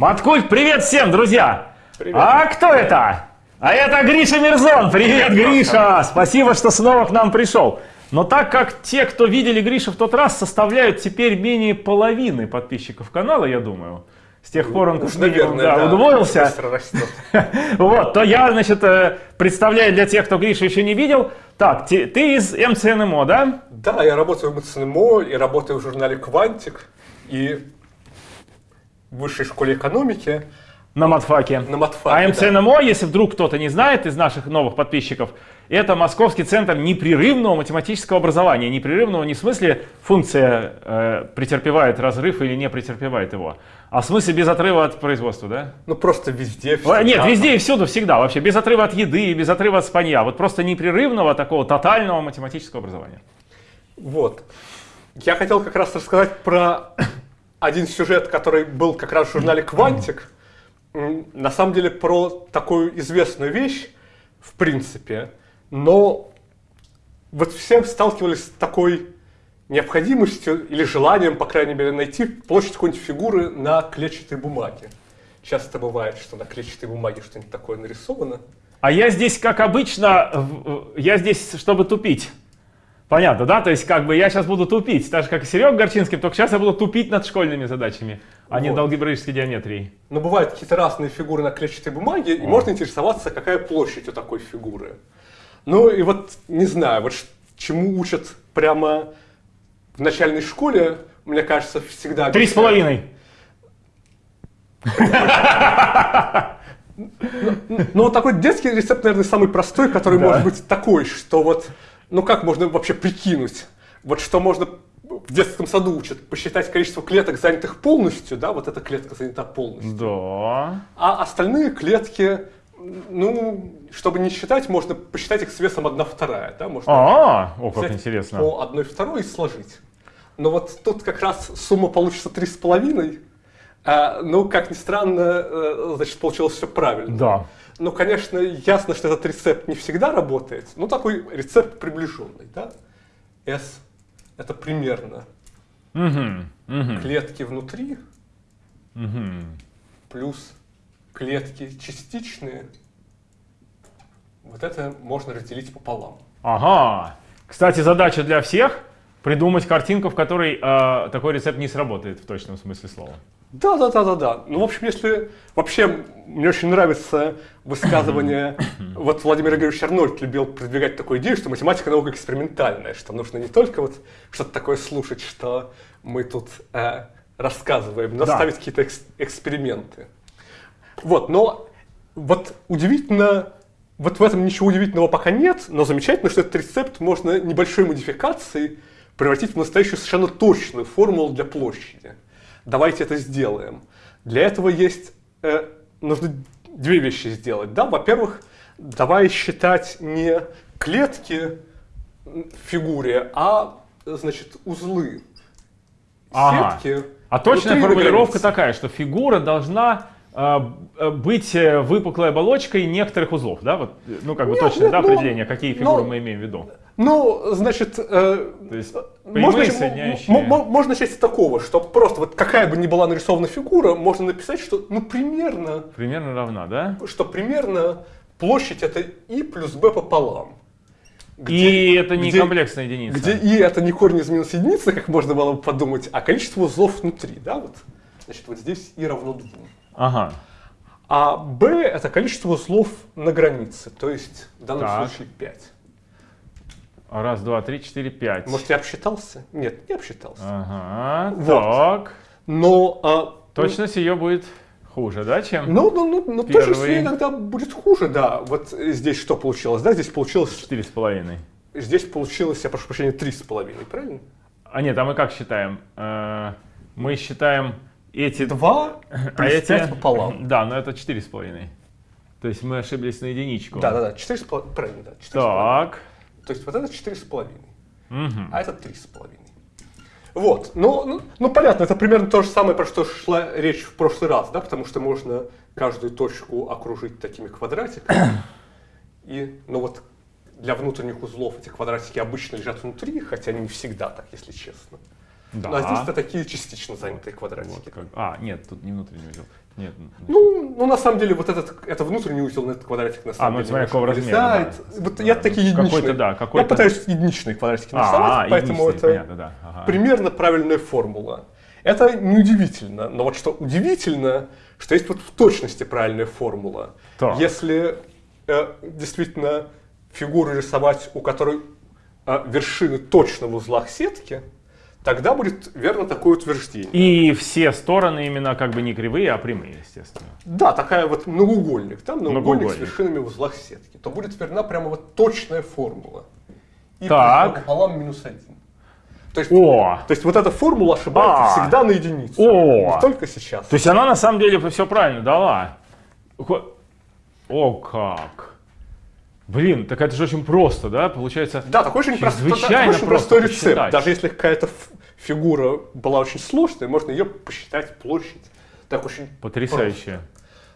Маткульт, привет всем, друзья! Привет. А кто это? А это Гриша Мирзон. Привет, Гриша! Спасибо, что снова к нам пришел. Но так как те, кто видели Гришу в тот раз, составляют теперь менее половины подписчиков канала, я думаю, с тех пор он Уж, наверное, да, да, удвоился, вот, то я, значит, э, представляю для тех, кто Гришу еще не видел. Так, те- ты из МЦНМО, да? Да, я работаю в МЦНМО и работаю в журнале «Квантик» и в высшей школе экономики На матфаке. на матфаке. А да. МЦНМО, если вдруг кто-то не знает из наших новых подписчиков, это Московский центр непрерывного математического образования. Непрерывного не в смысле функция э, претерпевает разрыв или не претерпевает его, а в смысле без отрыва от производства, да? Ну просто везде. Всегда. Нет, везде и всюду, всегда вообще. Без отрыва от еды, без отрыва от спанья. Вот просто непрерывного такого тотального математического образования. Вот. Я хотел как раз рассказать про один сюжет, который был как раз в журнале «Квантик». На самом деле про такую известную вещь, в принципе, но вот все сталкивались с такой необходимостью или желанием, по крайней мере, найти площадь какой-нибудь фигуры на клетчатой бумаге. Часто бывает, что на клетчатой бумаге что-нибудь такое нарисовано. А я здесь, как обычно, я здесь, чтобы тупить. Понятно, да? То есть, как бы я сейчас буду тупить, так же, как и Серега Горчинский, только сейчас я буду тупить над школьными задачами, а не Вот. над алгебраической геометрией. Но бывают какие-то разные фигуры на клетчатой бумаге, и можно интересоваться, какая площадь у такой фигуры. Ну и вот, не знаю, вот чему учат прямо в начальной школе, мне кажется, всегда... Три с половиной. Ну вот такой детский рецепт, наверное, самый простой, который может быть такой, что вот, ну как можно вообще прикинуть, вот что можно в детском саду учат, посчитать количество клеток, занятых полностью, да, вот эта клетка занята полностью. Да. А остальные клетки, ну, чтобы не считать, можно посчитать их с весом 1 вторая, да, можно А, о, как интересно. по 1 второй и сложить. Но вот тут как раз сумма получится 3,5, а, ну, как ни странно, э, значит, получилось все правильно. Да. Ну, конечно, ясно, что этот рецепт не всегда работает, но такой рецепт приближенный, да. S это примерно Мгм, мгм, клетки внутри мгм. плюс клетки частичные, вот это можно разделить пополам. Ага. Кстати, задача для всех придумать картинку, в которой э, такой рецепт не сработает в точном смысле слова. Да, да, да, да, да. Ну, в общем, если вообще мне очень нравится высказывание, вот Владимир Игоревич Арнольд любил продвигать такую идею, что математика наука экспериментальная, что нужно не только вот что-то такое слушать, что мы тут э, рассказываем, но Да. ставить какие-то экс- эксперименты. Вот, но вот удивительно, вот в этом ничего удивительного пока нет, но замечательно, что этот рецепт можно небольшой модификацией превратить в настоящую совершенно точную формулу для площади. Давайте это сделаем. Для этого есть, э, нужно две вещи сделать. Да? Во-первых, давай считать не клетки в фигуре, а значит, узлы. Ага. Сетки. А точная формулировка границы. такая, что фигура должна э, э, быть э, выпуклой оболочкой некоторых узлов, да? Вот, ну, как бы Нет, точное нет, да, ну, определение, какие фигуры ну, мы имеем в виду. Ну, значит, э, есть можно, соединяющие... можно начать с такого, что просто вот какая бы ни была нарисована фигура, можно написать, что ну примерно, Примерно равна, да? что примерно площадь это и плюс b пополам. И это не где- комплексная единица. Где и это не корень из минус единицы, как можно было бы подумать, а количество узлов внутри, да, вот. Значит, вот здесь и равно 2. Ага. А b это количество узлов на границе, то есть в данном Так. случае 5. Раз, два, три, четыре, пять. Может, я обсчитался? Нет, не обсчитался. Ага. Вот. Так. Но а, Точность ее будет хуже, да, чем? Ну, ну, ну, ну Первый. точно иногда будет хуже, да. Вот здесь что получилось, да? Здесь получилось, Четыре с половиной. здесь получилось, я прошу прощения, три с половиной, правильно? А нет, а мы как считаем? Э, Мы считаем эти... Два а эти... пополам. Да, но это четыре с половиной. То есть мы ошиблись на единичку. Да, да, да, четыре с половиной, правильно, да. Так. То есть вот это четыре с половиной, Мгм. а это три с половиной. Вот, ну, ну, ну, понятно, это примерно то же самое, про что шла речь в прошлый раз, да, потому что можно каждую точку окружить такими квадратиками. И, ну вот, для внутренних узлов эти квадратики обычно лежат внутри, хотя не всегда так, если честно. Да. Ну, а здесь это такие частично занятые Вот квадратики. как- А, нет, тут не внутренний узел. Нет. Ну, ну, на самом деле, вот этот, это внутренний узел на этот квадратик на самом ну, деле смотря какого размера, да. Вот Да, я ну, такие единичные. какой-то, да, Я какой-то- пытаюсь единичные квадратики А, нарисовать, поэтому единичный, это понятно, да. Ага. примерно правильная формула. Это неудивительно, но вот что удивительно, что есть вот в точности правильная формула. Так. Если э, действительно фигуру рисовать, у которой э, вершины точно в узлах сетки, тогда будет верно такое утверждение. И все стороны именно как бы не кривые, а прямые, естественно. Да, такая вот многоугольник, там многоугольник, Многоугольник. с вершинами в узлах сетки, то будет верна прямо вот точная формула. И Так. пополам минус один. То есть, О! то есть вот эта формула ошибается А. всегда на единицу. О! Не только сейчас. То есть она на самом деле все правильно дала. О, как. Блин, так это же очень просто, да? Получается, Да, такой очень, прост- чрезвычайно такой очень просто простой рецепт. посчитать. Даже если какая-то фигура была очень сложная, можно ее посчитать площадь. Так очень потрясающе. просто.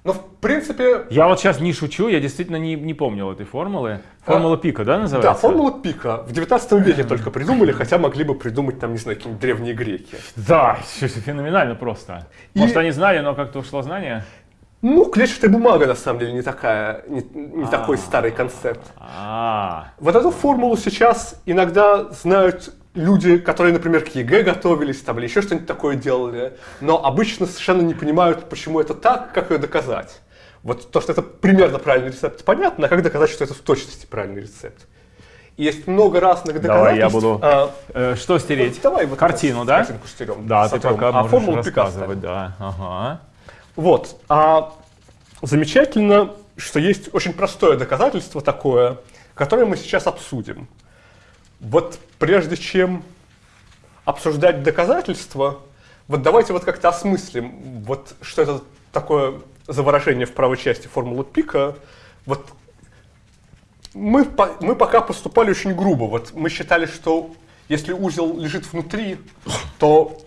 Но в принципе, Я вот сейчас не шучу, я действительно не, не помнил этой формулы. Формула пика, да, называется? да, формула Пика в 19 веке только придумали, хотя могли бы придумать там, не знаю, какие-нибудь древние греки. Да, феноменально просто. И- Может, они знали, но как-то ушло знание? Ну, клетчатая бумага на самом деле не такая, не, не такой старый концепт. А, Вот эту формулу сейчас иногда знают люди, которые, например, к ЕГЭ готовились там, или еще что-нибудь такое делали, но обычно совершенно не понимают, почему это так, как ее доказать. Вот то, что это примерно правильный рецепт, понятно, а как доказать, что это в точности правильный рецепт? Есть много разных Давай я доказательств. буду А, э, что стереть? давай вот Картину, да? картинку стерем, Да, ты сотрем, пока а можешь рассказывать, да. Ага. Вот. А замечательно, что есть очень простое доказательство такое, которое мы сейчас обсудим. Вот прежде чем обсуждать доказательства, вот давайте вот как-то осмыслим, вот что это такое за выражение в правой части формулы пика. Вот мы, мы пока поступали очень грубо. Вот мы считали, что если узел лежит внутри, то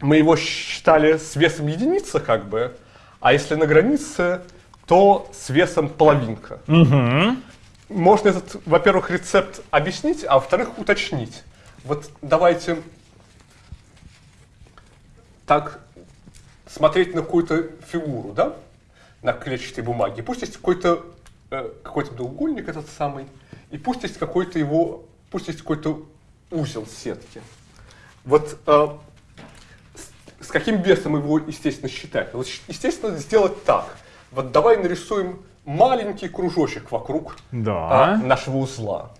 мы его считали с весом единица, как бы, а если на границе, то с весом половинка. Можно этот, во-первых, рецепт объяснить, а во-вторых, уточнить. Вот давайте так смотреть на какую-то фигуру, да, на клетчатой бумаге. Пусть есть какой-то э, какой-то треугольник этот самый, и пусть есть какой-то его, пусть есть какой-то узел сетки. Вот э, с, каким весом его, естественно, считать? Вот, щ- естественно, сделать так. Вот давай нарисуем маленький кружочек вокруг Да. а, нашего узла.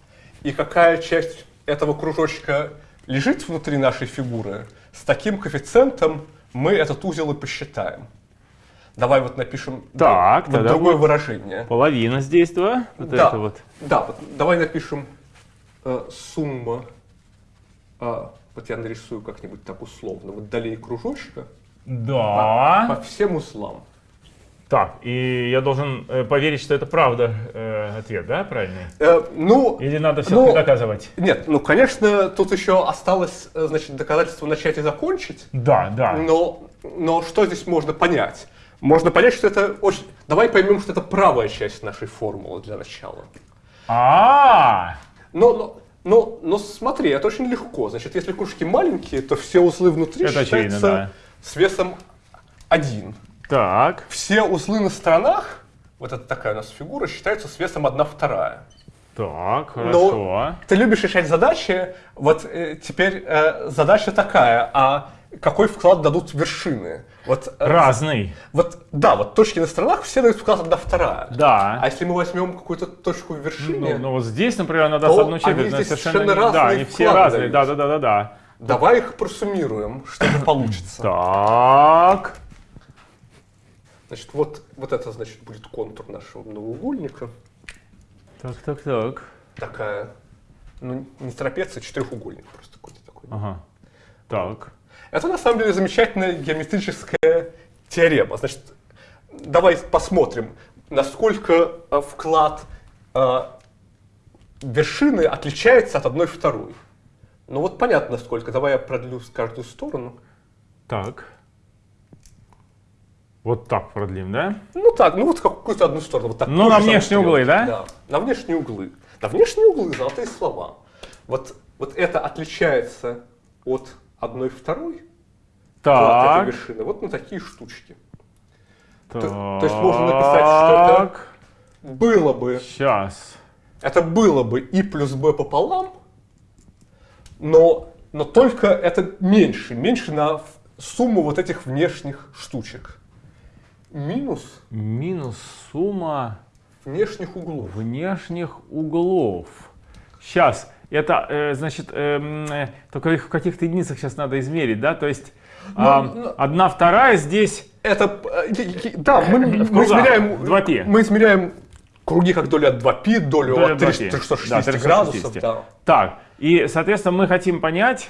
И какая часть этого кружочка лежит внутри нашей фигуры, с таким коэффициентом мы этот узел и посчитаем. Давай вот напишем Так, вот другое выражение. Половина здесь, да? Вот да, это вот. да, вот давай напишем э, сумма, а, вот я нарисую как-нибудь так условно, вот долей кружочка Да. по всем узлам. Так, и я должен э, поверить, что это правда э, ответ, да, правильный? Э, ну, Или надо все-таки Ну, доказывать? нет, ну, конечно, тут еще осталось, э, значит, доказательство начать и закончить. Да, да. Но, но что здесь можно понять? Можно понять, что это очень... Давай поймем, что это правая часть нашей формулы для начала. А, Но, но, но, но смотри, это очень легко. Значит, если кружки маленькие, то все узлы внутри Это очевидно, считаются да. с весом 1. так. Все узлы на сторонах, вот это такая у нас фигура, считаются с весом 1 вторая. Так, Но хорошо. ты любишь решать задачи, вот э, теперь э, задача такая, а какой вклад дадут вершины? Вот, э, Разный. Вот, да, вот точки на сторонах все дают вклад одна вторая. Да. А если мы возьмем какую-то точку в вершине, Ну, ну вот здесь, например, она даст одну они четверть, здесь совершенно совершенно не- Да, разные они все разные, да, дают. да, да, да, да. давай их просуммируем, что же получится. Так. Значит, вот, вот это, значит, будет контур нашего многоугольника. Так, так, так. Такая, ну, не трапеция, четырехугольник просто какой-то такой. Ага. Так. Это на самом деле замечательная геометрическая теорема. Значит, давай посмотрим, насколько э, вклад э, вершины отличается от одной второй. Ну вот понятно сколько. Давай я продлю с каждую сторону. Так. Вот так продлим, да? Ну так, ну вот какую-то одну сторону. Вот так, Ну, на внешние углы, стрелкой. да? Да, на внешние углы. На внешние углы золотые слова. Вот, вот это отличается от одной второй Так. вершины вот на такие штучки. Так. то есть можно написать, что это- Было бы, Сейчас. это было бы и плюс b пополам, но, но только это меньше, меньше на сумму вот этих внешних штучек. Минус Минус сумма внешних углов. внешних углов. Сейчас это, э, значит, эм, э, только их в каких-то единицах сейчас надо измерить, да? То есть ну, но, но... Ну, одна вторая здесь... Это, э, да, мы, мы измеряем... 2π. Мы измеряем круги как доля от 2π, долю, долю от 360, 360 да, 360. градусов. Да. Так, и, соответственно, мы хотим понять,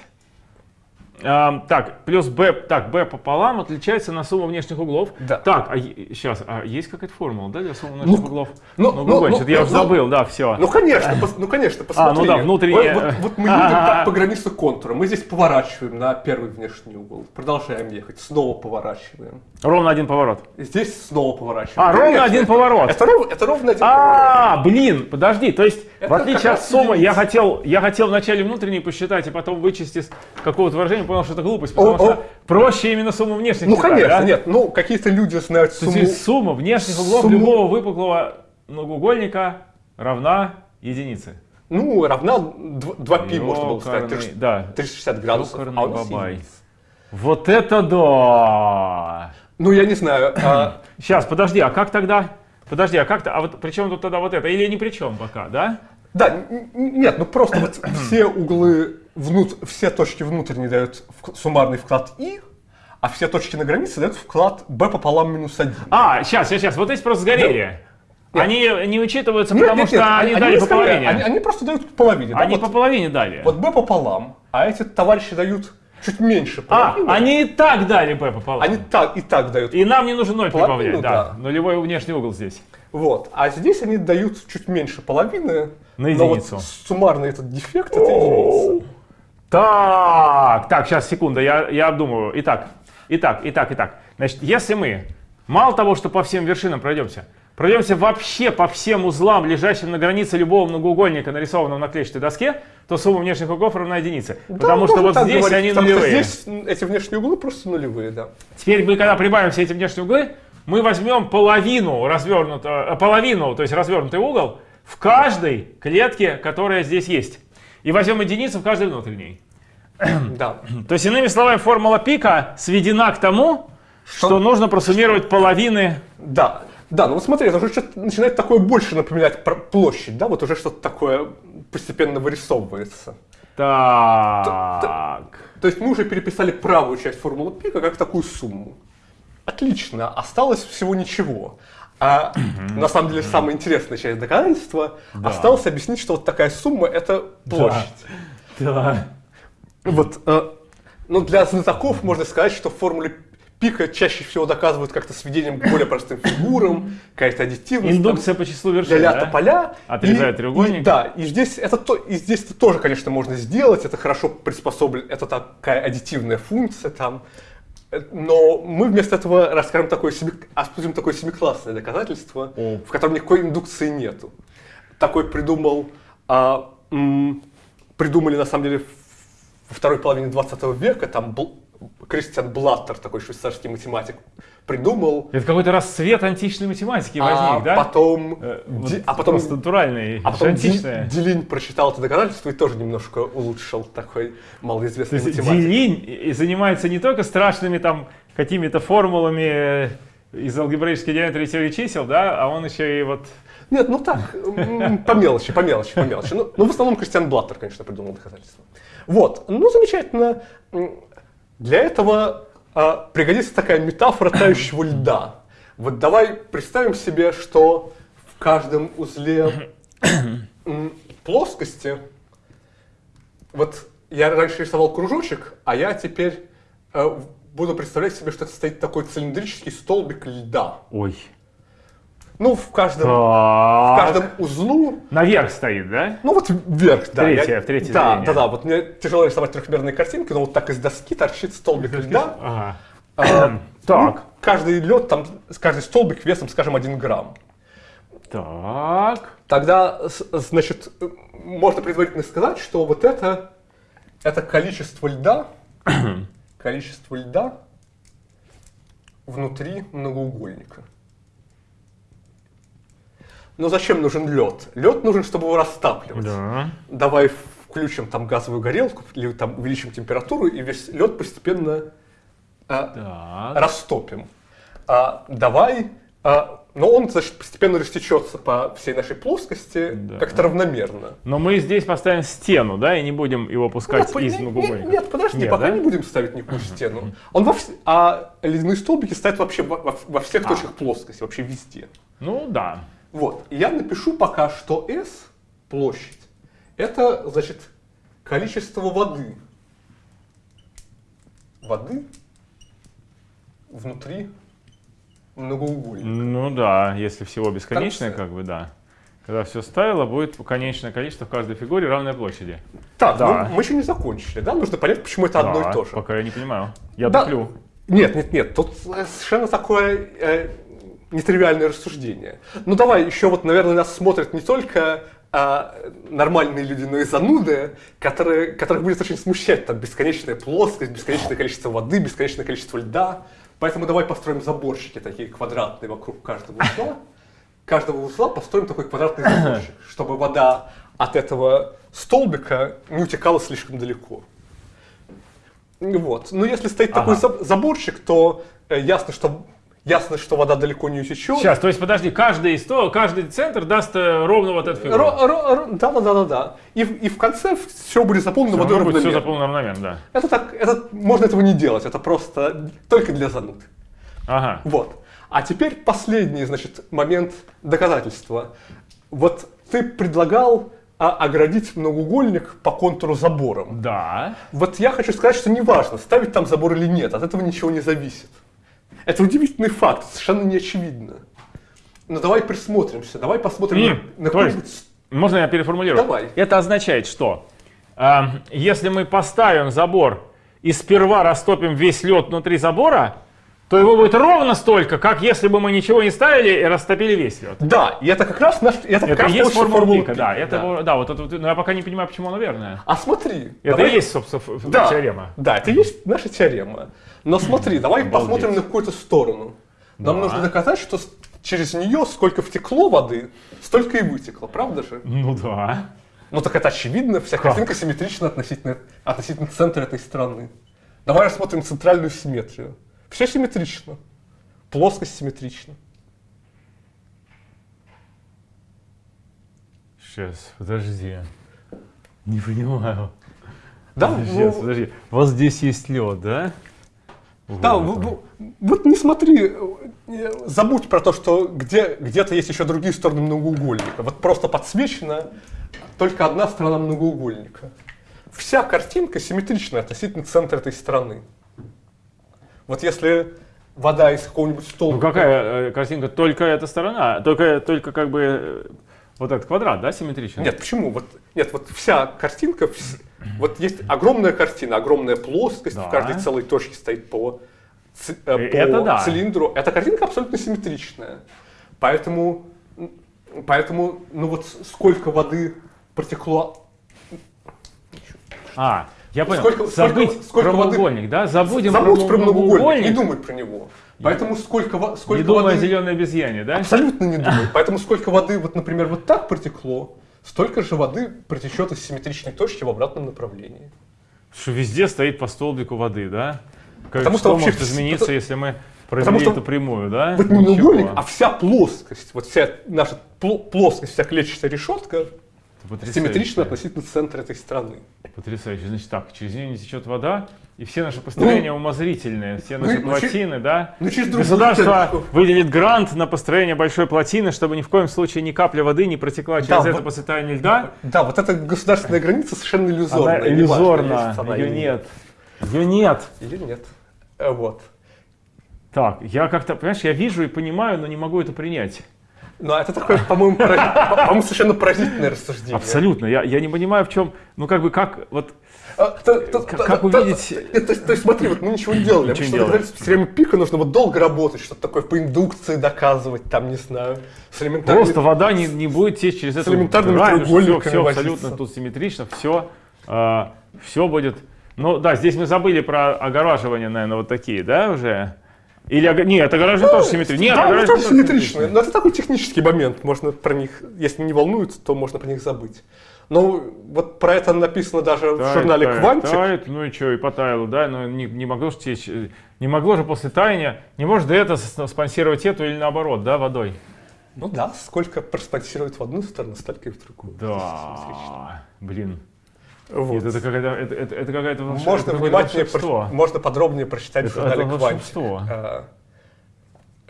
так, плюс b, так, b пополам отличается на сумму внешних углов. Да. Так, а сейчас, а есть какая-то формула, да, для суммы внешних Ну, углов? ну, ну, ну, ну, что-то я ну, уже ну, забыл, да, все. Ну конечно, пос- ну конечно, посмотри. А, ну да, внутреннее. Вот, вот- вот мы едем по, по границе контура, мы здесь поворачиваем на первый внешний угол, продолжаем ехать, снова поворачиваем. Ровно один поворот. Здесь снова поворачиваем. А, ровно один поворот. Это, ров- это ровно один поворот. А, блин, подожди, то есть, Это в отличие от суммы, я хотел, я хотел вначале внутренний посчитать, и потом вычесть из какого-то выражения, понял, что это глупость, потому О, что о. проще именно сумму внешних Ну считать, конечно, да? нет, ну какие-то люди знают То есть сумму. сумма внешних углов сумму- любого выпуклого многоугольника равна единице. Ну, равна 2π, можно было сказать. Ёкарный, 360 да. 360 градусов. А бабай. Вот это да! Ну, я не знаю. а, Сейчас, подожди, а как тогда? Подожди, а как то А вот при чем тут тогда вот это? Или ни при чем пока, да? Да, нет, ну просто вот все углы, внут, все точки внутренние дают вк- суммарный вклад i, а все точки на границе дают вклад b пополам минус 1. А, сейчас, сейчас, сейчас. Вот эти просто сгорели. Нет. Они не учитываются, Нет, потому нет, что нет, они, они дали не по половине. Они, они просто дают по половине. да, Они вот, по половине дали. вот b пополам, а эти товарищи дают чуть меньше а, половины. они и так дали b пополам. Они так и так дают. И нам не нужно ноль Половину, прибавлять, да. да. Нулевой внешний угол здесь. Вот. А здесь они дают чуть меньше половины. На но вот единицу. суммарный этот дефект это единица. Так, так, сейчас, секунда, я, я обдумываю. Итак, итак, итак, итак. Значит, если мы мало того, что по всем вершинам пройдемся, пройдемся вообще по всем узлам, лежащим на границе любого многоугольника, нарисованного на клетчатой доске, то сумма внешних углов равна единице. Потому Да, что можно вот здесь говорить, они потому что нулевые. здесь эти внешние углы просто нулевые, да. Теперь мы, когда прибавим все эти внешние углы, мы возьмем половину развернутого, э, половину, то есть развернутый угол в каждой клетке, которая здесь есть. И возьмем единицу в каждой внутренней. Да. То есть, иными словами, формула пика сведена к тому, что, нужно просуммировать половины. Да, да, ну вот смотри, это уже что-то начинает такое больше напоминать про площадь, да, вот уже что-то такое постепенно вырисовывается. Так. То есть мы уже переписали правую часть формулы пика как такую сумму. Отлично, осталось всего ничего. А на самом деле самая интересная часть доказательства осталось объяснить, что вот такая сумма это площадь. Да. Вот, э, ну для знатоков можно сказать, что в формуле пика чаще всего доказывают как-то сведением к более простым фигурам, какая-то аддитивность. там, Индукция по числу вершин. ля-ля да? тополя. Отрезает И- треугольник. и- да, и здесь это то, и здесь это тоже, конечно, можно сделать. Это хорошо приспособлено, это такая аддитивная функция там. Э, Но мы вместо этого расскажем такое семи, обсудим такое семиклассное доказательство, О. в котором никакой индукции нету. Такой придумал, а, м, придумали на самом деле во второй половине 20 века, там Бл- Кристиан Блаттер, такой швейцарский математик, придумал, Это какой-то расцвет античной математики а возник, да? потом, Э, вот а потом просто натуральный, а потом античное. Ди- Делинь прочитал это доказательство и тоже немножко улучшил такой То малоизвестный есть математик. Делинь занимается не только страшными там какими-то формулами э, из алгебраической геометрии теории чисел, да, а он еще и вот... Нет, ну так, по мелочи, по мелочи, по мелочи. Ну, ну, в основном Кристиан Блаттер, конечно, придумал доказательство. Вот, ну, замечательно. Для этого а, пригодится такая метафора тающего льда. Вот давай представим себе, что в каждом узле плоскости, вот я раньше рисовал кружочек, а я теперь э, буду представлять себе, что это стоит такой цилиндрический столбик льда. Ой. Ну, в каждом, в каждом узлу Наверх стоит, да? ну вот вверх, да. Третье, я- в третье Да, зрение. да, да. Вот мне тяжело рисовать трехмерные картинки, но вот так из доски торчит столбик льда. Ага. А, Так. ну, каждый лед, там, каждый столбик весом, скажем, один грамм. Так. Тогда, значит, можно предварительно сказать, что вот это, это количество льда, количество льда внутри многоугольника. Но зачем нужен лед? Лед нужен, чтобы его растапливать. Да. Давай включим там газовую горелку или там увеличим температуру и весь лед постепенно а, растопим. А, давай, а, но он значит, постепенно растечется по всей нашей плоскости Да. как-то равномерно. Но мы здесь поставим стену, да, и не будем его пускать Нет, из не- не- многоугольника. Нет, подожди, Нет, пока да? не будем ставить никакую стену. Он во вс- А ледяные столбики стоят вообще во, во- во всех А. точках плоскости, вообще везде. Ну да. Вот, и я напишу пока, что S, площадь, это, значит, количество воды. Воды внутри многоугольника. Ну да, если всего бесконечное, как бы да. Когда все ставило, будет конечное количество в каждой фигуре равной площади. Так, Да. ну, мы еще не закончили, да? Нужно понять, почему это одно Да, и то же. Пока я не понимаю. Я Да. туплю. Нет, нет, нет, тут э, совершенно такое э, нетривиальное рассуждение. Ну давай, еще вот, наверное, нас смотрят не только а, нормальные люди, но и зануды, которые, которых будет очень смущать там бесконечная плоскость, бесконечное количество воды, бесконечное количество льда. Поэтому давай построим заборчики такие квадратные вокруг каждого узла. Каждого узла построим такой квадратный заборчик, чтобы вода от этого столбика не утекала слишком далеко. Вот. Но если стоит такой Ага. заб- заборчик, то э, ясно, что ясно, что вода далеко не утечет. Сейчас, то есть подожди, каждый, сто, каждый центр даст э, ровно вот эту фигуру. Да, да, да, да, да. И, в- и в конце все будет заполнено Всё водой равно будет все равномерно. заполнено равномерно, да. Это так, это можно этого не делать, это просто только для зануд. Ага. Вот. А теперь последний, значит, момент доказательства. Вот ты предлагал а, оградить многоугольник по контуру забором. Да. Вот я хочу сказать, что неважно, ставить там забор или нет, от этого ничего не зависит. Это удивительный факт, совершенно не очевидно. Но давай присмотримся, давай посмотрим И, на, какой-нибудь... Можно я переформулирую? Давай. Это означает, что э, если мы поставим забор и сперва растопим весь лед внутри забора, то его будет ровно столько, как если бы мы ничего не ставили и растопили весь лед. Да, и это как раз наш... Это, как Это раз и есть формула Пика, да. Это, да. его- да, вот это, но я пока не понимаю, почему она верная. А смотри. Это давай- и есть, собственно, да, теорема. Да, это и есть наша теорема. Но смотри, давай Обалдеть. посмотрим на какую-то сторону. Нам Да. нужно доказать, что через нее сколько втекло воды, столько и вытекло, правда же? Ну да. Ну так это очевидно, вся Как? картинка симметрична относительно, относительно центра этой страны. Давай рассмотрим центральную симметрию. Все симметрично. Плоскость симметрична. Сейчас, подожди. Не понимаю. Да, Подожди, ну, подожди. Вот здесь есть лед, да? да Вот в- вот не смотри, э, забудь про то, что где, где-то есть еще другие стороны многоугольника. Вот просто подсвечена только одна сторона многоугольника. Вся картинка симметрична относительно центра этой стороны. Вот если вода из какого-нибудь столба... Ну какая э, картинка? Только эта сторона, только, только как бы э, вот этот квадрат, да, симметричный? Нет, почему? Вот, нет, вот вся картинка, вс- вот есть огромная картина, огромная плоскость, Да. в каждой целой точке стоит по, ц- э, по Это да. цилиндру. Эта картинка абсолютно симметричная. Поэтому, поэтому, ну вот сколько воды протекло... А, я понял. Сколько- Забыть сколько- сколько про воды- да? Забудем Забудь про многоугольник. не думай про него. Поэтому сколько, сколько Не думай воды... о зеленой обезьяне, да? Абсолютно не думай. Поэтому сколько воды, вот, например, вот так протекло, столько же воды протечет из симметричной точки в обратном направлении. Что везде стоит по столбику воды, да? Как, Потому что, что вообще может измениться, это- если мы потому провели что эту прямую, да? Вот не а вся плоскость, вот вся наша пло- плоскость, вся клетчатая решетка потрясающе. симметрична относительно центра этой страны. Потрясающе. Значит так, через нее не течет вода, и все наши построения умозрительные, все наши ну, ну, плотины, да? ну, через другую Государство точку. выделит грант на построение большой плотины, чтобы ни в коем случае ни капля воды не протекла через Да, это вот- по состоянию льда. Да, вот эта государственная граница совершенно иллюзорная. Она иллюзорна, она ее нет. Ее нет. Или нет. Э, Вот. Так, я как-то, понимаешь, я вижу и понимаю, но не могу это принять. Ну, это такое, по-моему, по- совершенно поразительное рассуждение. Абсолютно. Я, я не понимаю, в чем, ну как бы, как, вот, А, Как- увидеть- то- есть, смотри, вот мы ничего не делали. С теоремой пика нужно вот долго работать, что-то такое по индукции доказывать, там, не знаю, с элементарными... просто вода не, не будет течь через эту элементарными грань, треугольниками все, все абсолютно тут симметрично, все, все будет Ну да, здесь мы забыли про огораживание, наверное, вот такие, да, уже? Или, нет, огораживание тоже симметрично. Нет, да, они огораживание тоже симметричные. Но это такой технический момент. Можно про них, если не волнуются, то можно про них забыть. Но вот про это написано даже в Тает, журнале тает, «Квантик». тает, ну и что, и потаяло, да, но не, не могло же течь, не могло же после таяния, не может это спонсировать эту или наоборот, да, водой? Ну да, сколько проспонсирует в одну сторону, столько и в другую. Да, блин, Вот. Нет, это какая-то, это, это- это какая-то волш- Можно это внимательнее, волшебство. про- можно подробнее прочитать Это- в журнале это волшебство. А,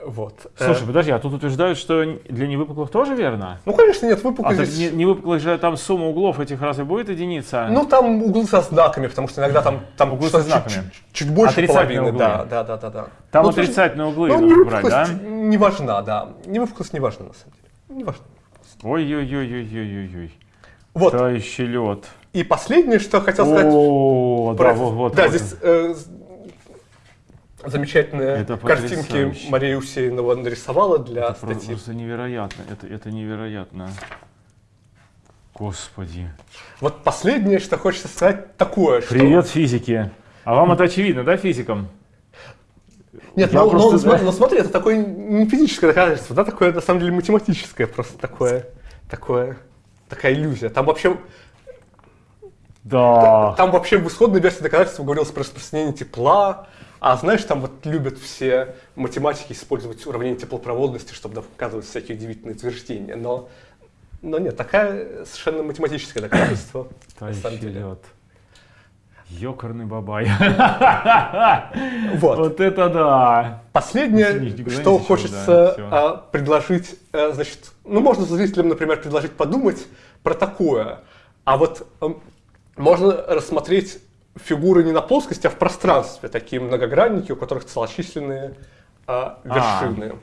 Вот. Слушай, Э, подожди, а тут утверждают, что для невыпуклых тоже верно? ну, конечно, нет, А выпуклость так здесь... не, невыпуклых же там сумма углов этих разве будет единица? Ну, там углы со знаками, потому что иногда там, там Углы со знаками. чуть, чуть- чуть больше половины. углы. Да, да, да, да, да. там Ну, отрицательные углы Ну, нужно брать, да? не важна, да. Невыпуклость не важна, на самом деле. Не важна. Ой-ой-ой-ой-ой-ой. Вот. Тающий лед. И последнее, что хотел сказать. О, да, про- вот, вот. да, вот. здесь э, замечательные Это картинки потрясающе. Мария Усеинова нарисовала для Это статьи. просто невероятно. Это, это невероятно. Господи. Вот последнее, что хочется сказать, такое, что... Привет, физики. А вам это очевидно, да, физикам? Нет, Я ну, просто, ну, да. см- ну, смотри, это такое не физическое доказательство, да, такое на самом деле математическое, просто такое, такое, такая иллюзия. Там вообще, Да. там вообще в исходной версии доказательства говорилось про распространение тепла, а знаешь, там вот любят все математики использовать уравнение теплопроводности, чтобы доказывать всякие удивительные утверждения, но, но нет, такая совершенно математическое доказательство. на самом деле. Ёкарный бабай. Вот. Вот это да. Последнее, что хочется а, предложить, э, значит, ну, можно зрителям, например, предложить подумать про такое. А вот эм, можно рассмотреть фигуры не на плоскости, а в пространстве, такие многогранники, у которых целочисленные а, вершины.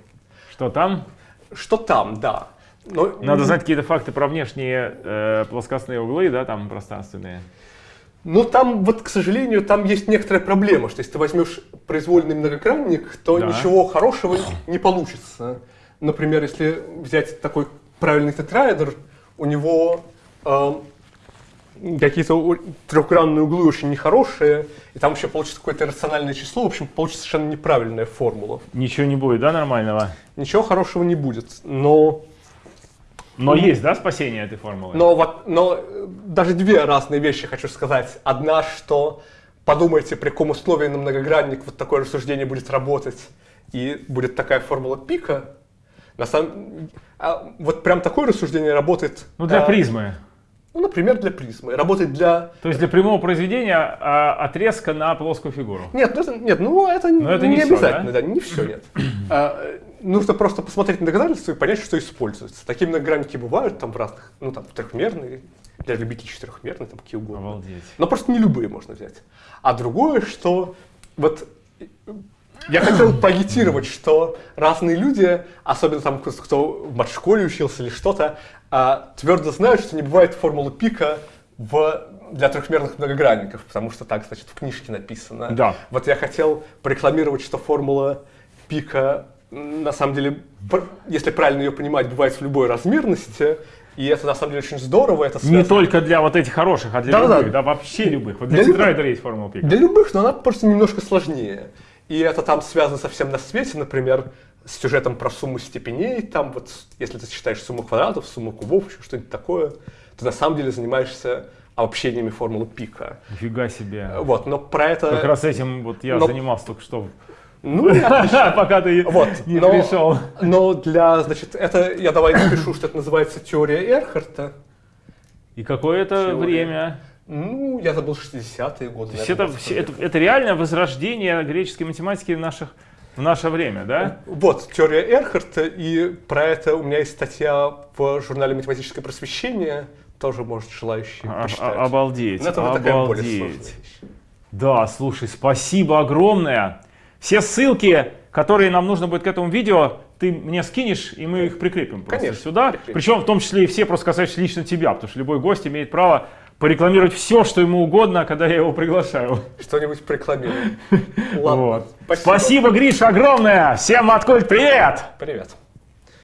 Что там? Что там, да. Но Надо знать какие-то факты про внешние э, плоскостные углы, да, там пространственные. Ну, там, вот, к сожалению, там есть некоторая проблема, что если ты возьмешь произвольный многогранник, то Да. ничего хорошего не получится. Например, если взять такой правильный тетраэдр, у него эм, какие-то трехгранные углы очень нехорошие, и там вообще получится какое-то рациональное число, в общем, получится совершенно неправильная формула. Ничего не будет, да, нормального? Ничего хорошего не будет, но Но есть, да, спасение этой формулы? Но, вот, но э, даже две разные вещи хочу сказать. Одна, что подумайте, при каком условии на многогранник вот такое рассуждение будет работать, и будет такая формула пика. На самом, а вот прям такое рассуждение работает. Ну, для а, призмы. Ну, например, для призмы. Работает для... То есть для прямого произведения а, отрезка на плоскую фигуру. Нет, ну это, нет, ну это, Но это не всё, обязательно, да? не все, нет. А, нужно просто посмотреть на доказательства и понять, что используется. Такие многогранники бывают там в разных, ну там трехмерные, для любителей четырехмерные, там какие угодно. Обалдеть. Но просто не любые можно взять. А другое, что вот я хотел поагитировать, что разные люди, особенно там кто- в матшколе учился или что-то, а, твердо знают, что не бывает формулы пика в, для трехмерных многогранников, потому что так, значит, в книжке написано. Да. Вот я хотел порекламировать, что формула пика, на самом деле, если правильно ее понимать, бывает в любой размерности, и это на самом деле очень здорово. Это Не только для вот этих хороших, а для Да-да-да. любых, да, вообще любых. Вот для Для любых. тетрайдера есть формула пика. Для любых, но она просто немножко сложнее. И это там связано совсем на свете, например, с сюжетом про сумму степеней, там вот, если ты считаешь сумму квадратов, сумму кубов, еще что-нибудь такое, ты на самом деле занимаешься обобщениями формулы пика. Нифига себе. Вот, но про это... Как раз этим вот я но- занимался только что. Ну. Пока ты Вот, не но, пришел. но для, значит, это, я давай напишу, что это называется теория Эрхарта. И какое это время? Ну, я забыл 60-е годы. То есть это, это, это реальное возрождение греческой математики в, наших, в наше время, да? Вот, теория Эрхарта, и про это у меня есть статья в журнале «Математическое просвещение», тоже, может, желающие А- почитать. а- обалдеть, Но это обалдеть. Да, слушай, спасибо огромное. Все ссылки, которые нам нужно будет к этому видео, ты мне скинешь, и мы их прикрепим просто Конечно, сюда. прикрепим. Причем в том числе и все просто касающиеся лично тебя, потому что любой гость имеет право порекламировать все, что ему угодно, когда я его приглашаю. Что-нибудь прорекламируем. Ладно. Вот. Спасибо. Спасибо, Гриша, огромное! Всем откуда привет! Привет.